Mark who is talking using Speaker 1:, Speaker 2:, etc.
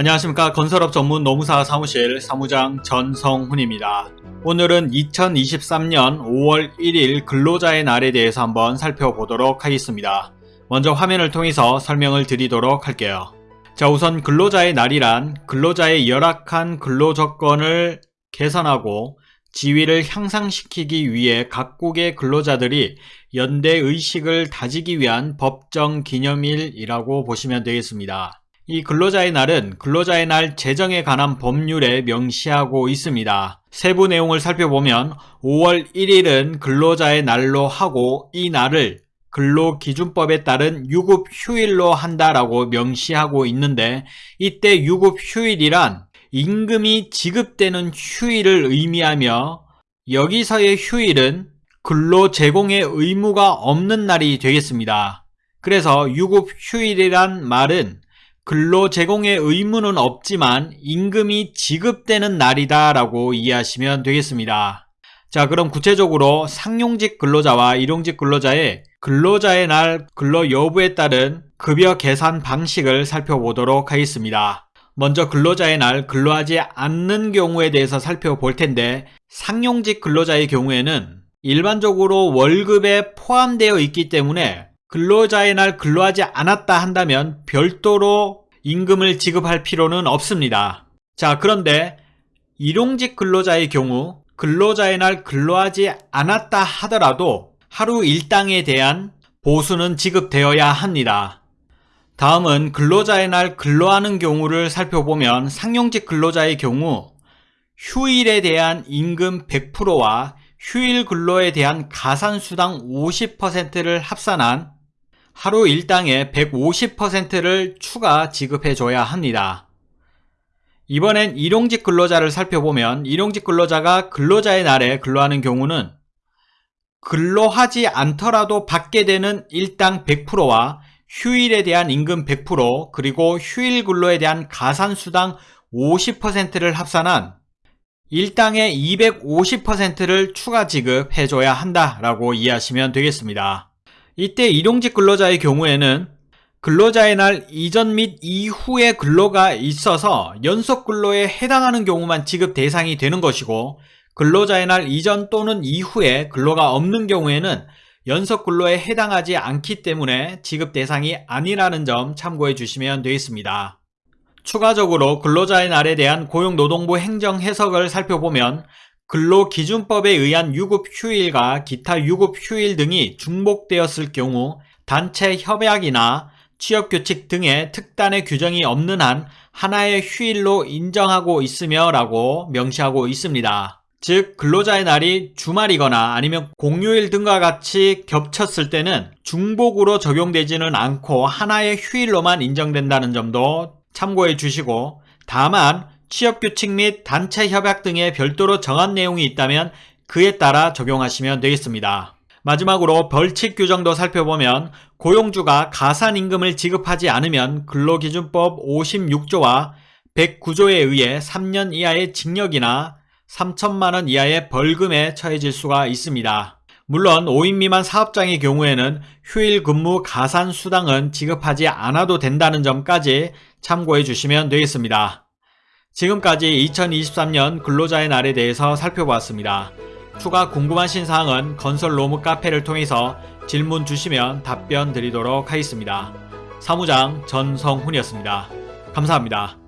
Speaker 1: 안녕하십니까 건설업 전문 노무사 사무실 사무장 전성훈입니다. 오늘은 2023년 5월 1일 근로자의 날에 대해서 한번 살펴보도록 하겠습니다. 먼저 화면을 통해서 설명을 드리도록 할게요. 자 우선 근로자의 날이란 근로자의 열악한 근로조건을 개선하고 지위를 향상시키기 위해 각국의 근로자들이 연대의식을 다지기 위한 법정 기념일이라고 보시면 되겠습니다. 이 근로자의 날은 근로자의 날 제정에 관한 법률에 명시하고 있습니다. 세부 내용을 살펴보면 5월 1일은 근로자의 날로 하고 이 날을 근로기준법에 따른 유급 휴일로 한다라고 명시하고 있는데 이때 유급 휴일이란 임금이 지급되는 휴일을 의미하며 여기서의 휴일은 근로 제공의 의무가 없는 날이 되겠습니다. 그래서 유급 휴일이란 말은 근로 제공의 의무는 없지만 임금이 지급되는 날이다 라고 이해하시면 되겠습니다. 자 그럼 구체적으로 상용직 근로자와 일용직 근로자의 근로자의 날 근로 여부에 따른 급여 계산 방식을 살펴보도록 하겠습니다. 먼저 근로자의 날 근로하지 않는 경우에 대해서 살펴볼 텐데 상용직 근로자의 경우에는 일반적으로 월급에 포함되어 있기 때문에 근로자의 날 근로하지 않았다 한다면 별도로 임금을 지급할 필요는 없습니다. 자 그런데 일용직 근로자의 경우 근로자의 날 근로하지 않았다 하더라도 하루 일당에 대한 보수는 지급되어야 합니다. 다음은 근로자의 날 근로하는 경우를 살펴보면 상용직 근로자의 경우 휴일에 대한 임금 100%와 휴일 근로에 대한 가산수당 50%를 합산한 하루 일당의 150%를 추가 지급해줘야 합니다. 이번엔 일용직 근로자를 살펴보면 일용직 근로자가 근로자의 날에 근로하는 경우는 근로하지 않더라도 받게 되는 일당 100%와 휴일에 대한 임금 100% 그리고 휴일 근로에 대한 가산수당 50%를 합산한 일당의 250%를 추가 지급해줘야 한다라고 이해하시면 되겠습니다. 이때 일용직 근로자의 경우에는 근로자의 날 이전 및 이후의 근로가 있어서 연속 근로에 해당하는 경우만 지급 대상이 되는 것이고 근로자의 날 이전 또는 이후에 근로가 없는 경우에는 연속 근로에 해당하지 않기 때문에 지급 대상이 아니라는 점 참고해 주시면 되겠습니다. 추가적으로 근로자의 날에 대한 고용노동부 행정 해석을 살펴보면 근로기준법에 의한 유급휴일과 기타 유급휴일 등이 중복되었을 경우 단체 협약이나 취업규칙 등의 특단의 규정이 없는 한 하나의 휴일로 인정하고 있으며 라고 명시하고 있습니다. 즉 근로자의 날이 주말이거나 아니면 공휴일 등과 같이 겹쳤을 때는 중복으로 적용되지는 않고 하나의 휴일로만 인정된다는 점도 참고해 주시고 다만 취업규칙 및 단체 협약 등에 별도로 정한 내용이 있다면 그에 따라 적용하시면 되겠습니다. 마지막으로 벌칙 규정도 살펴보면 고용주가 가산임금을 지급하지 않으면 근로기준법 56조와 109조에 의해 3년 이하의 징역이나 3천만원 이하의 벌금에 처해질 수가 있습니다. 물론 5인 미만 사업장의 경우에는 휴일 근무 가산 수당은 지급하지 않아도 된다는 점까지 참고해 주시면 되겠습니다. 지금까지 2023년 근로자의 날에 대해서 살펴보았습니다. 추가 궁금하신 사항은 건설 로무 카페를 통해서 질문 주시면 답변 드리도록 하겠습니다. 사무장 전성훈이었습니다. 감사합니다.